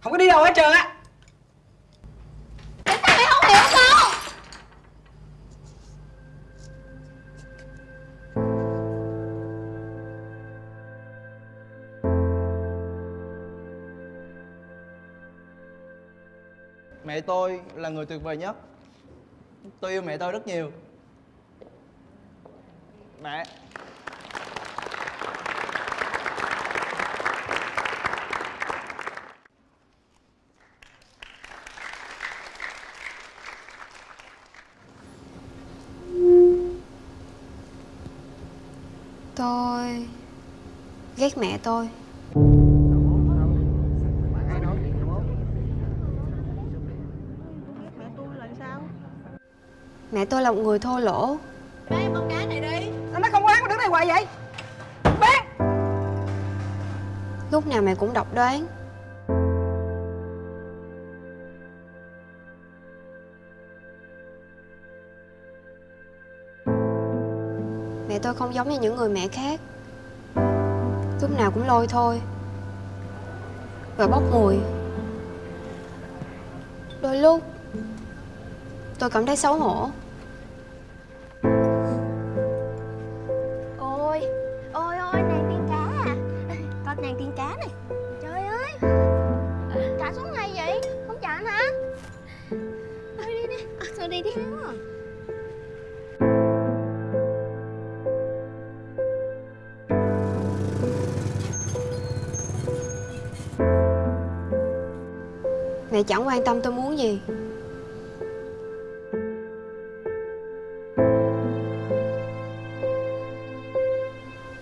Không có đi đâu hết trơn á. Tại sao mày không hiểu con Mẹ tôi là người tuyệt vời nhất. Tôi yêu mẹ tôi rất nhiều. Mẹ ghét mẹ tôi. Mẹ tôi là sao Mẹ tôi là một người thô lỗ. Em con cá này đi. Nó nói không quán mà đứng đây hoài vậy? Bé! Lúc nào mẹ cũng độc đoán. Mẹ tôi không giống như những người mẹ khác Lúc nào cũng lôi thôi. Và bốc mùi. Đôi lúc Tôi cảm thấy xấu hổ. Ôi Ôi ôi nàng tiên cá à. Con nàng tiên cá này. Trời ơi. Trả xuống ngay vậy. Không trả hả? Thôi đi đi à, Thôi đi đi. Mẹ chẳng quan tâm tôi muốn gì.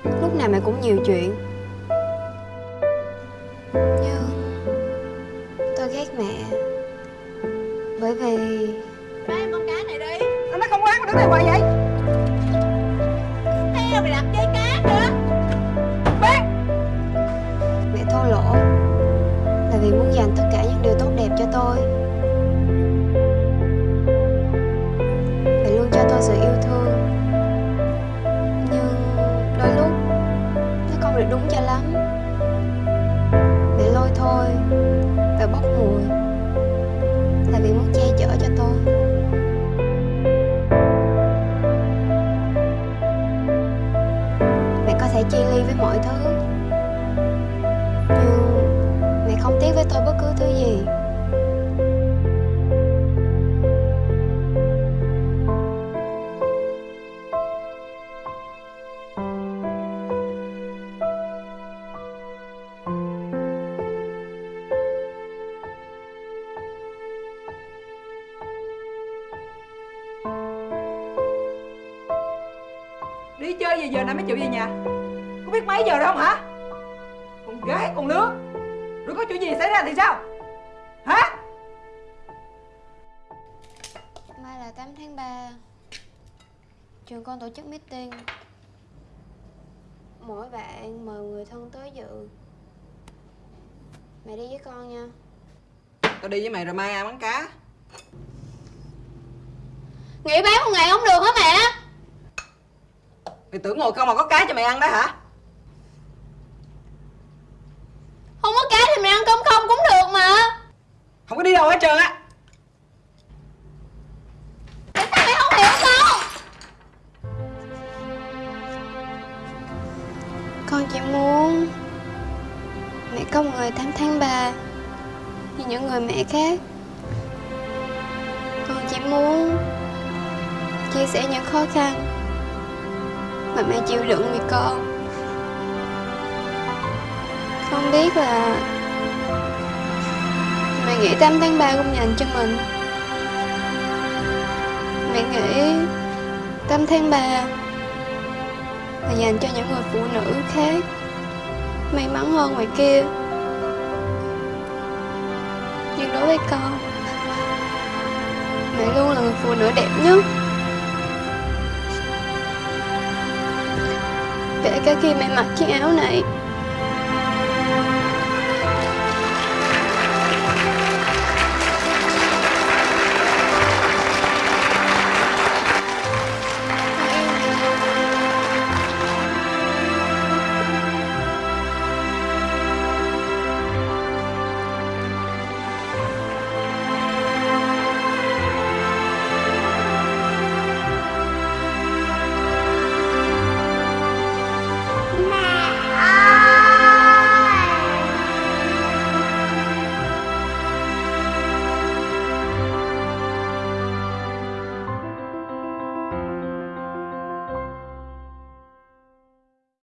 Lúc nào mẹ cũng nhiều chuyện. Nhưng Tôi ghét mẹ. Bởi vì Ba em con cá này đi. Nó không quán mà đứng đây hoài vậy cho tôi. Đi chơi về giờ này mới chịu về nhà? Có biết mấy giờ đâu không hả? Con gái con lứa. Rồi có chuyện gì xảy ra thì sao? Hả? Mai là 8 tháng 3 Trường con tổ chức meeting. Mỗi bạn mời người thân tới dự. Mẹ đi với con nha. Tao đi với mày rồi mai ăn bắn cá? Nghỉ bán một ngày không được hả mẹ Mày tưởng ngồi không mà có cá cho mày ăn đó hả? Không có cá thì mày ăn cơm không cũng được mà. Không có đi đâu hết trơn á. Tại sao mày không hiểu con Con chỉ muốn Mẹ có một người 8 tháng 3 Như những người mẹ khác. Con chỉ muốn Chia sẻ những khó khăn mà mẹ chịu đựng vì con. Con biết là Mẹ nghĩ 8 tháng 3 cũng dành cho mình. Mẹ nghĩ 8 tháng 3 là dành cho những người phụ nữ khác, may mắn hơn ngoài kia. Nhưng đối với con mẹ luôn là người phụ nữ đẹp nhất. Kể cả khi mẹ mặc chiếc áo này.